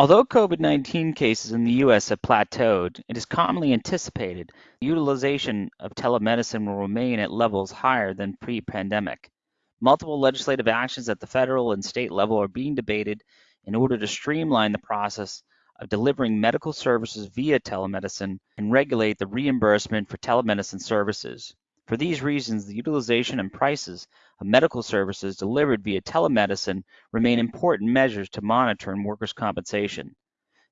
Although COVID-19 cases in the U.S. have plateaued, it is commonly anticipated the utilization of telemedicine will remain at levels higher than pre-pandemic. Multiple legislative actions at the federal and state level are being debated in order to streamline the process of delivering medical services via telemedicine and regulate the reimbursement for telemedicine services. For these reasons, the utilization and prices of medical services delivered via telemedicine remain important measures to monitor in workers' compensation.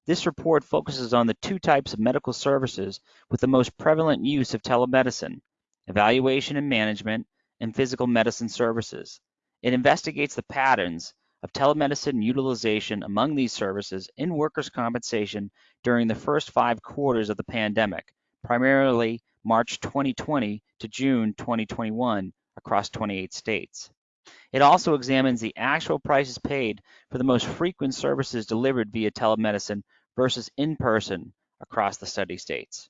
This report focuses on the two types of medical services with the most prevalent use of telemedicine, evaluation and management, and physical medicine services. It investigates the patterns of telemedicine utilization among these services in workers' compensation during the first five quarters of the pandemic, primarily March 2020 to June 2021 across 28 states. It also examines the actual prices paid for the most frequent services delivered via telemedicine versus in-person across the study states.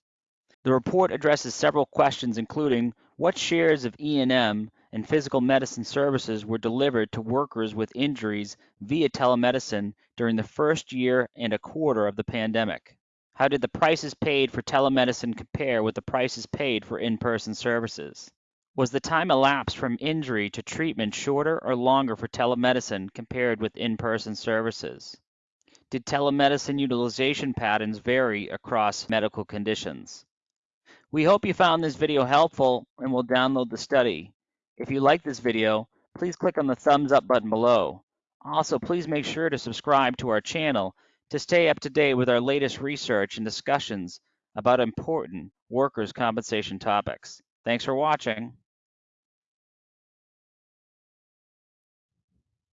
The report addresses several questions including what shares of E&M and physical medicine services were delivered to workers with injuries via telemedicine during the first year and a quarter of the pandemic. How did the prices paid for telemedicine compare with the prices paid for in-person services? Was the time elapsed from injury to treatment shorter or longer for telemedicine compared with in-person services? Did telemedicine utilization patterns vary across medical conditions? We hope you found this video helpful and will download the study. If you like this video, please click on the thumbs up button below. Also, please make sure to subscribe to our channel to stay up to date with our latest research and discussions about important workers' compensation topics. Thanks for watching.